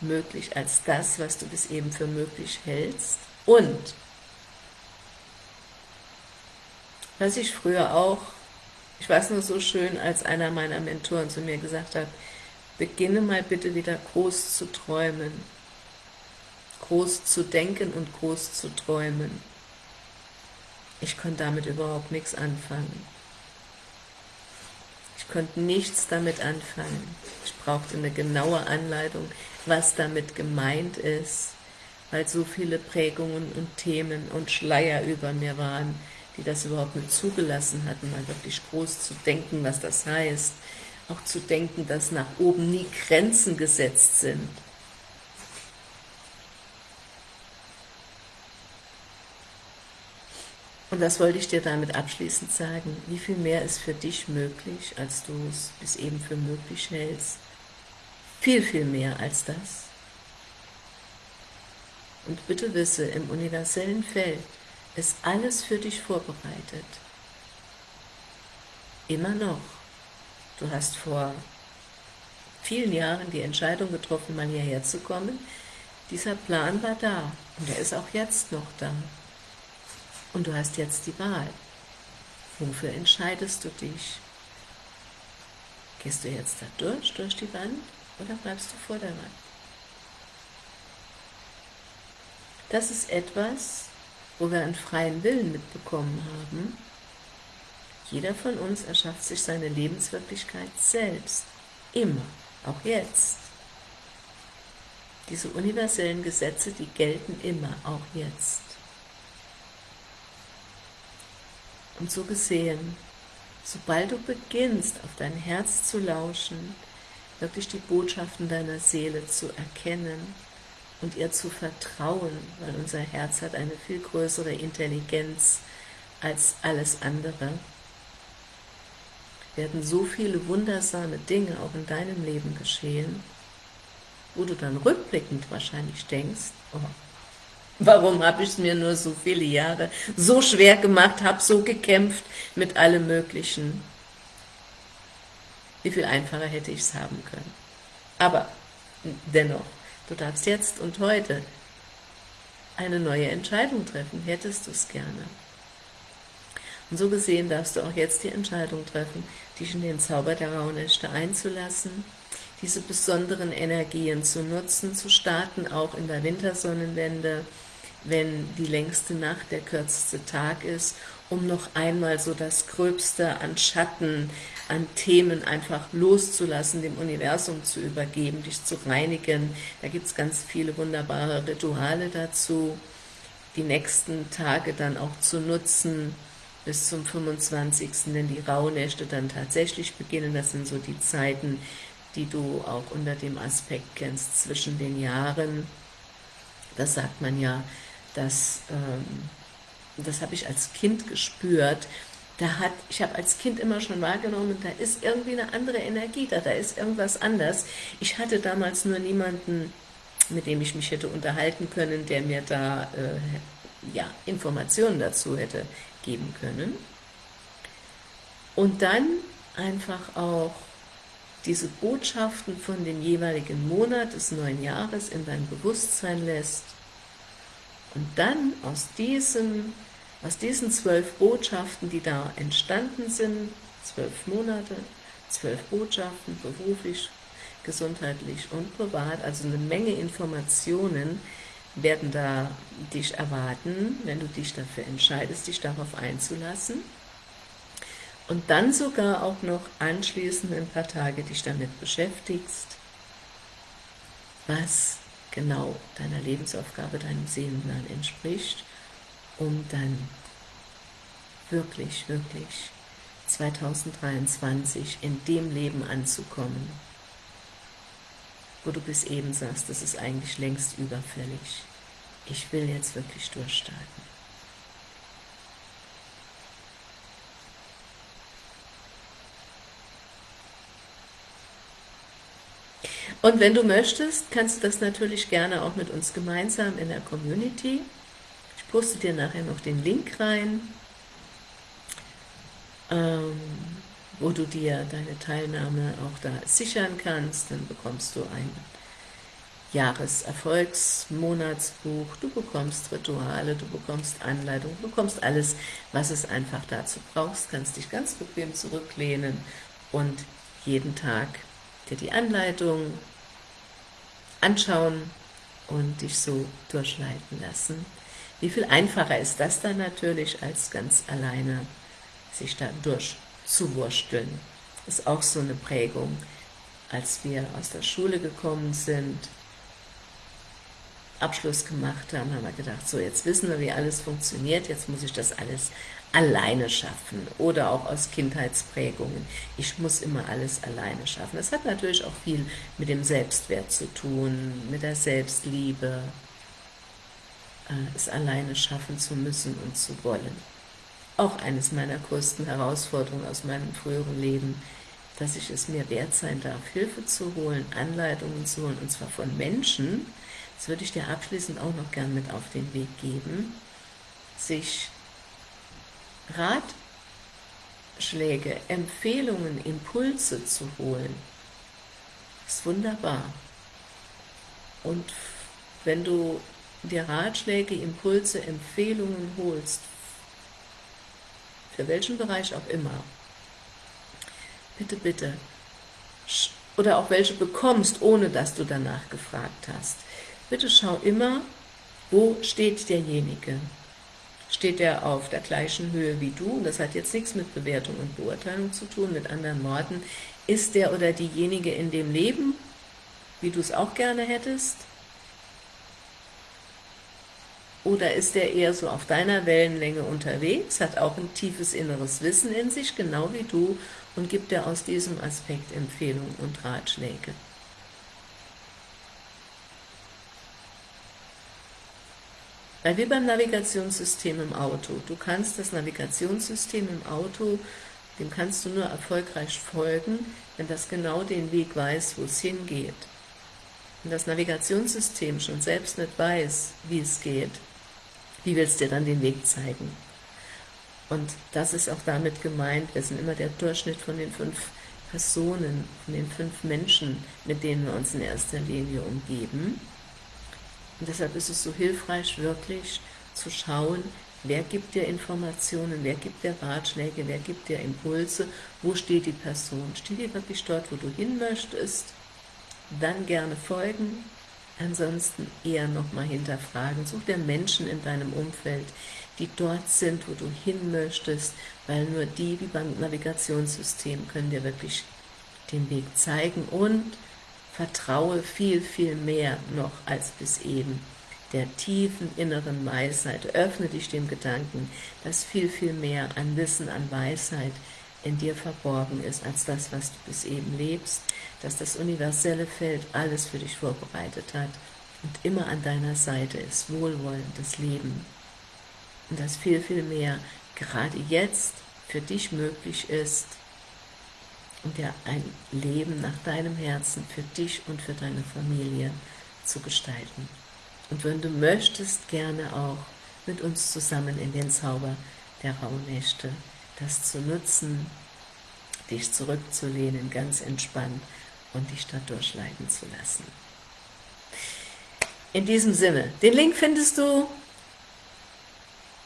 möglich als das, was du bis eben für möglich hältst. Und was ich früher auch, ich weiß nur so schön, als einer meiner Mentoren zu mir gesagt hat, beginne mal bitte wieder groß zu träumen, groß zu denken und groß zu träumen. Ich konnte damit überhaupt nichts anfangen. Ich konnte nichts damit anfangen. Ich brauchte eine genaue Anleitung, was damit gemeint ist, weil so viele Prägungen und Themen und Schleier über mir waren, die das überhaupt nicht zugelassen hatten, mal wirklich groß zu denken, was das heißt, auch zu denken, dass nach oben nie Grenzen gesetzt sind. Und das wollte ich dir damit abschließend sagen. Wie viel mehr ist für dich möglich, als du es bis eben für möglich hältst? Viel, viel mehr als das. Und bitte wisse, im universellen Feld ist alles für dich vorbereitet. Immer noch. Du hast vor vielen Jahren die Entscheidung getroffen, mal hierher zu kommen. Dieser Plan war da und er ist auch jetzt noch da. Und du hast jetzt die Wahl. Wofür entscheidest du dich? Gehst du jetzt da durch, durch die Wand, oder bleibst du vor der Wand? Das ist etwas, wo wir einen freien Willen mitbekommen haben. Jeder von uns erschafft sich seine Lebenswirklichkeit selbst. Immer. Auch jetzt. Diese universellen Gesetze, die gelten immer, auch jetzt. Und so gesehen, sobald du beginnst, auf dein Herz zu lauschen, wirklich die Botschaften deiner Seele zu erkennen und ihr zu vertrauen, weil unser Herz hat eine viel größere Intelligenz als alles andere, werden so viele wundersame Dinge auch in deinem Leben geschehen, wo du dann rückblickend wahrscheinlich denkst, oh, Warum habe ich es mir nur so viele Jahre so schwer gemacht, habe so gekämpft mit allem Möglichen? Wie viel einfacher hätte ich es haben können? Aber dennoch, du darfst jetzt und heute eine neue Entscheidung treffen. Hättest du es gerne? Und so gesehen darfst du auch jetzt die Entscheidung treffen, dich in den Zauber der Rauhnächte einzulassen, diese besonderen Energien zu nutzen, zu starten, auch in der Wintersonnenwende, wenn die längste Nacht der kürzeste Tag ist, um noch einmal so das Gröbste an Schatten, an Themen einfach loszulassen, dem Universum zu übergeben, dich zu reinigen. Da gibt es ganz viele wunderbare Rituale dazu, die nächsten Tage dann auch zu nutzen, bis zum 25., wenn die Rauhnächte dann tatsächlich beginnen. Das sind so die Zeiten, die du auch unter dem Aspekt kennst, zwischen den Jahren. Das sagt man ja, dass, ähm, das habe ich als Kind gespürt, da hat, ich habe als Kind immer schon wahrgenommen, da ist irgendwie eine andere Energie da, da ist irgendwas anders. Ich hatte damals nur niemanden, mit dem ich mich hätte unterhalten können, der mir da äh, ja, Informationen dazu hätte geben können. Und dann einfach auch diese Botschaften von dem jeweiligen Monat des neuen Jahres in dein Bewusstsein lässt und dann aus, diesem, aus diesen zwölf Botschaften, die da entstanden sind, zwölf Monate, zwölf Botschaften, beruflich, gesundheitlich und privat, also eine Menge Informationen werden da dich erwarten, wenn du dich dafür entscheidest, dich darauf einzulassen. Und dann sogar auch noch anschließend ein paar Tage dich damit beschäftigst, was genau deiner Lebensaufgabe, deinem Seelenplan entspricht, um dann wirklich, wirklich 2023 in dem Leben anzukommen, wo du bis eben sagst, das ist eigentlich längst überfällig. Ich will jetzt wirklich durchstarten. Und wenn du möchtest, kannst du das natürlich gerne auch mit uns gemeinsam in der Community. Ich poste dir nachher noch den Link rein, ähm, wo du dir deine Teilnahme auch da sichern kannst. Dann bekommst du ein Jahreserfolgsmonatsbuch, du bekommst Rituale, du bekommst Anleitungen, du bekommst alles, was es einfach dazu brauchst, kannst dich ganz bequem zurücklehnen und jeden Tag dir die Anleitung anschauen und dich so durchleiten lassen. Wie viel einfacher ist das dann natürlich, als ganz alleine sich da durchzuwursteln. Ist auch so eine Prägung. Als wir aus der Schule gekommen sind, Abschluss gemacht haben, haben wir gedacht, so jetzt wissen wir, wie alles funktioniert, jetzt muss ich das alles alleine schaffen oder auch aus Kindheitsprägungen. Ich muss immer alles alleine schaffen. Das hat natürlich auch viel mit dem Selbstwert zu tun, mit der Selbstliebe, äh, es alleine schaffen zu müssen und zu wollen. Auch eines meiner größten Herausforderungen aus meinem früheren Leben, dass ich es mir wert sein darf, Hilfe zu holen, Anleitungen zu holen, und zwar von Menschen, das würde ich dir abschließend auch noch gern mit auf den Weg geben, sich Ratschläge, Empfehlungen, Impulse zu holen, ist wunderbar. Und wenn du dir Ratschläge, Impulse, Empfehlungen holst, für welchen Bereich auch immer, bitte, bitte, oder auch welche bekommst, ohne dass du danach gefragt hast, bitte schau immer, wo steht derjenige. Steht er auf der gleichen Höhe wie du, und das hat jetzt nichts mit Bewertung und Beurteilung zu tun, mit anderen Worten, ist der oder diejenige in dem Leben, wie du es auch gerne hättest, oder ist er eher so auf deiner Wellenlänge unterwegs, hat auch ein tiefes inneres Wissen in sich, genau wie du, und gibt dir aus diesem Aspekt Empfehlungen und Ratschläge. Weil wie beim Navigationssystem im Auto. Du kannst das Navigationssystem im Auto, dem kannst du nur erfolgreich folgen, wenn das genau den Weg weiß, wo es hingeht. Wenn das Navigationssystem schon selbst nicht weiß, wie es geht, wie willst du dir dann den Weg zeigen? Und das ist auch damit gemeint, wir sind immer der Durchschnitt von den fünf Personen, von den fünf Menschen, mit denen wir uns in erster Linie umgeben. Und deshalb ist es so hilfreich, wirklich zu schauen, wer gibt dir Informationen, wer gibt dir Ratschläge, wer gibt dir Impulse, wo steht die Person, steht die wirklich dort, wo du hin möchtest, dann gerne folgen, ansonsten eher nochmal hinterfragen. Such dir Menschen in deinem Umfeld, die dort sind, wo du hin möchtest, weil nur die, wie beim Navigationssystem, können dir wirklich den Weg zeigen. Und vertraue viel, viel mehr noch als bis eben der tiefen inneren Weisheit. Öffne dich dem Gedanken, dass viel, viel mehr an Wissen, an Weisheit in dir verborgen ist, als das, was du bis eben lebst, dass das universelle Feld alles für dich vorbereitet hat und immer an deiner Seite ist, wohlwollendes Leben. Und dass viel, viel mehr gerade jetzt für dich möglich ist dir ein Leben nach deinem Herzen für dich und für deine Familie zu gestalten. Und wenn du möchtest, gerne auch mit uns zusammen in den Zauber der Rauhnächte das zu nutzen, dich zurückzulehnen, ganz entspannt und dich da durchleiten zu lassen. In diesem Sinne, den Link findest du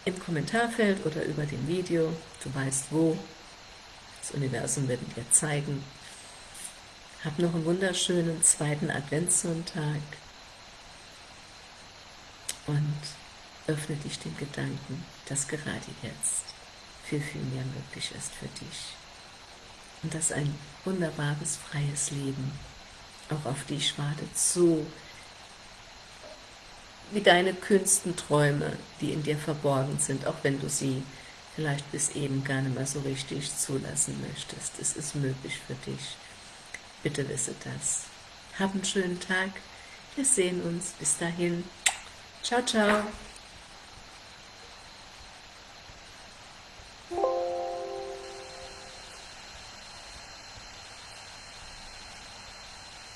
im Kommentarfeld oder über dem Video, du weißt wo, das Universum wird dir zeigen. Hab noch einen wunderschönen zweiten Adventssonntag und öffne dich dem Gedanken, dass gerade jetzt viel, viel mehr möglich ist für dich. Und dass ein wunderbares, freies Leben auch auf dich wartet, so wie deine kühnsten Träume, die in dir verborgen sind, auch wenn du sie vielleicht bis eben gar nicht mehr so richtig zulassen möchtest. Es ist möglich für dich. Bitte wisse das. Hab einen schönen Tag. Wir sehen uns. Bis dahin. Ciao, ciao.